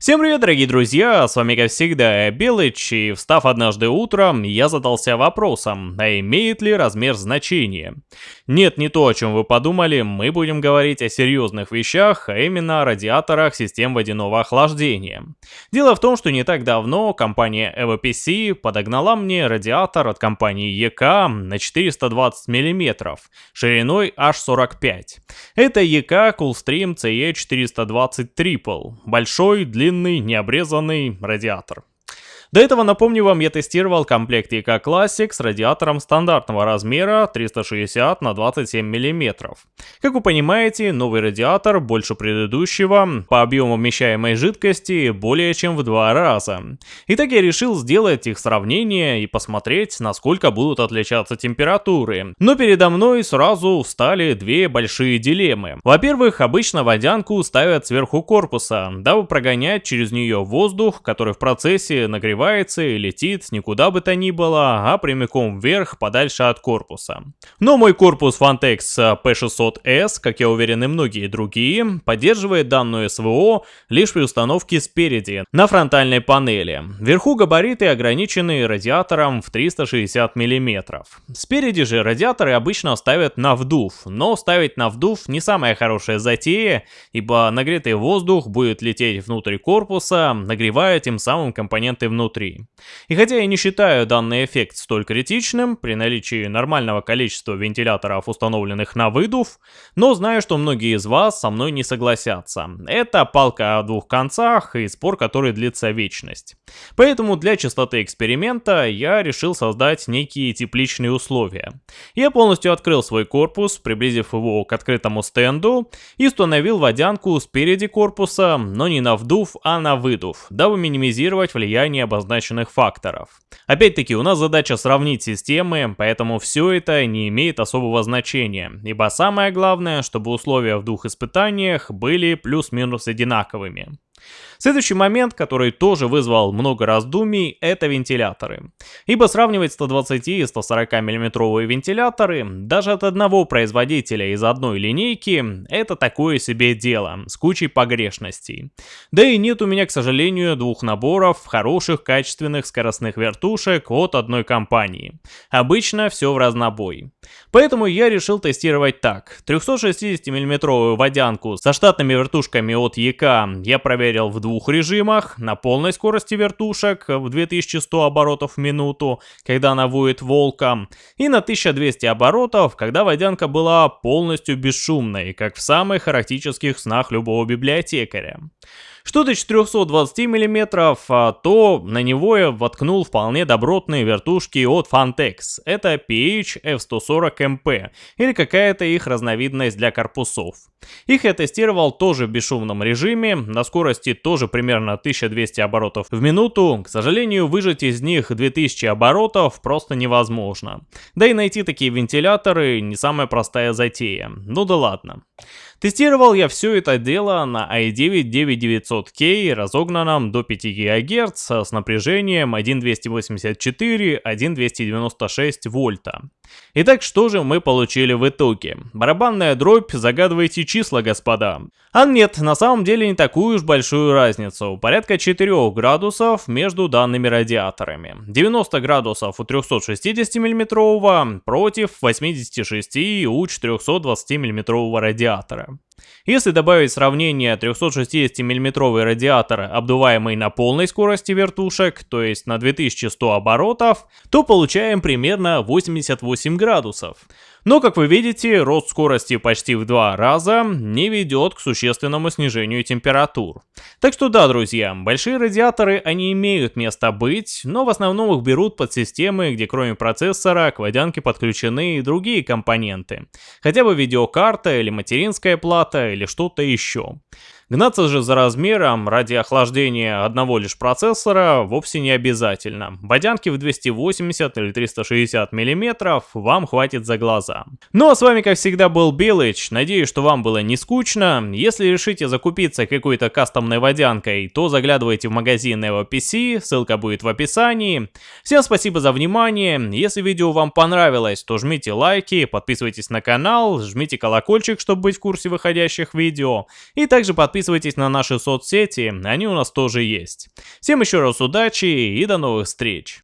Всем привет, дорогие друзья, с вами как всегда Белыч, и встав однажды утром, я задался вопросом, а имеет ли размер значение? Нет, не то, о чем вы подумали, мы будем говорить о серьезных вещах, а именно о радиаторах систем водяного охлаждения. Дело в том, что не так давно компания EvoPC подогнала мне радиатор от компании EK на 420 мм, шириной аж 45. Это EK Coolstream CE420 Triple, большой, длинный длинный, необрезанный радиатор. До этого, напомню вам, я тестировал комплект EK Classic с радиатором стандартного размера 360 на 27 мм. Как вы понимаете, новый радиатор больше предыдущего, по объему вмещаемой жидкости более чем в два раза. Итак, я решил сделать их сравнение и посмотреть, насколько будут отличаться температуры. Но передо мной сразу встали две большие дилеммы. Во-первых, обычно водянку ставят сверху корпуса, дабы прогонять через нее воздух, который в процессе нагревается развивается и летит никуда бы то ни было, а прямиком вверх, подальше от корпуса. Но мой корпус Fantex P600S, как я уверен и многие другие, поддерживает данную СВО лишь при установке спереди, на фронтальной панели. Вверху габариты ограничены радиатором в 360 мм. Спереди же радиаторы обычно ставят на вдув, но ставить на вдув не самая хорошая затея, ибо нагретый воздух будет лететь внутрь корпуса, нагревая тем самым компоненты внутри внутри. И хотя я не считаю данный эффект столь критичным при наличии нормального количества вентиляторов, установленных на выдув, но знаю, что многие из вас со мной не согласятся. Это палка о двух концах и спор, который длится вечность. Поэтому для чистоты эксперимента я решил создать некие тепличные условия. Я полностью открыл свой корпус, приблизив его к открытому стенду и установил водянку спереди корпуса, но не на вдув, а на выдув, дабы минимизировать влияние обозначенных факторов. Опять-таки, у нас задача сравнить системы, поэтому все это не имеет особого значения, ибо самое главное, чтобы условия в двух испытаниях были плюс-минус одинаковыми. Следующий момент, который тоже вызвал много раздумий, это вентиляторы. Ибо сравнивать 120 и 140 миллиметровые вентиляторы даже от одного производителя из одной линейки это такое себе дело, с кучей погрешностей. Да и нет у меня, к сожалению, двух наборов хороших качественных скоростных вертушек от одной компании. Обычно все в разнобой. Поэтому я решил тестировать так. 360 миллиметровую водянку со штатными вертушками от ЕК я проверил в двух режимах, на полной скорости вертушек в 2100 оборотов в минуту, когда она воет волком, и на 1200 оборотов, когда водянка была полностью бесшумной, как в самых эротических снах любого библиотекаря. Что до 420 мм, то на него я воткнул вполне добротные вертушки от Fantex. Это PH F140MP или какая-то их разновидность для корпусов. Их я тестировал тоже в бесшумном режиме, на скорости тоже примерно 1200 оборотов в минуту. К сожалению, выжать из них 2000 оборотов просто невозможно. Да и найти такие вентиляторы не самая простая затея. Ну да ладно. Тестировал я все это дело на i9-9900K, разогнанном до 5 ГГц с напряжением 1.284-1.296 вольта. Итак, что же мы получили в итоге? Барабанная дробь, загадывайте числа, господа. А нет, на самом деле не такую уж большую разницу, порядка 4 градусов между данными радиаторами. 90 градусов у 360 мм против 86 у 420 мм радиатора. Если добавить сравнение 360 мм радиатора, обдуваемый на полной скорости вертушек, то есть на 2100 оборотов, то получаем примерно 88 градусов. Но, как вы видите, рост скорости почти в два раза не ведет к существенному снижению температур. Так что да, друзья, большие радиаторы, они имеют место быть, но в основном их берут под системы, где кроме процессора к водянке подключены и другие компоненты. Хотя бы видеокарта или материнская плата или что-то еще. Гнаться же за размером ради охлаждения одного лишь процессора вовсе не обязательно. Водянки в 280 или 360 мм вам хватит за глаза. Ну а с вами как всегда был Белыч, надеюсь, что вам было не скучно. Если решите закупиться какой-то кастомной водянкой, то заглядывайте в магазин Evo PC, ссылка будет в описании. Всем спасибо за внимание, если видео вам понравилось, то жмите лайки, подписывайтесь на канал, жмите колокольчик, чтобы быть в курсе выходящих видео, и также подписывайтесь подписывайтесь на наши соцсети, они у нас тоже есть. Всем еще раз удачи и до новых встреч!